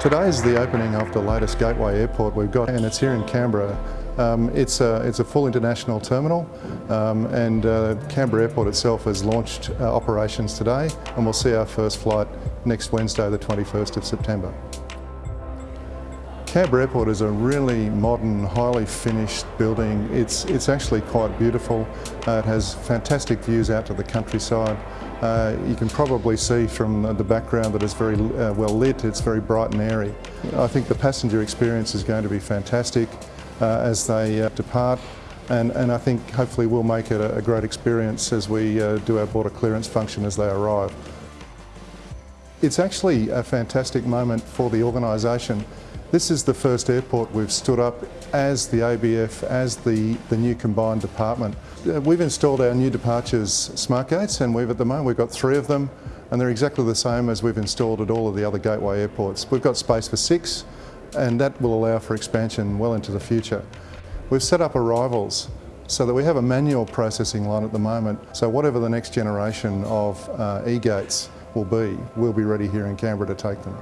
Today is the opening of the latest gateway airport we've got and it's here in Canberra. Um, it's, a, it's a full international terminal um, and uh, Canberra Airport itself has launched uh, operations today and we'll see our first flight next Wednesday the 21st of September. Canberra Airport is a really modern, highly finished building. It's, it's actually quite beautiful. Uh, it has fantastic views out to the countryside. Uh, you can probably see from the background that it's very uh, well lit, it's very bright and airy. I think the passenger experience is going to be fantastic uh, as they uh, depart and, and, I think hopefully we'll make it a, a great experience as we uh, do our border clearance function as they arrive. It's actually a fantastic moment for the organisation. This is the first airport we've stood up as the ABF, as the, the new combined department. Uh, we've installed our new departures smart gates and we've at the moment we've got three of them and they're exactly the same as we've installed at all of the other gateway airports. We've got space for six and that will allow for expansion well into the future. We've set up arrivals so that we have a manual processing line at the moment. So whatever the next generation of uh, e-gates will be, we'll be ready here in Canberra to take them.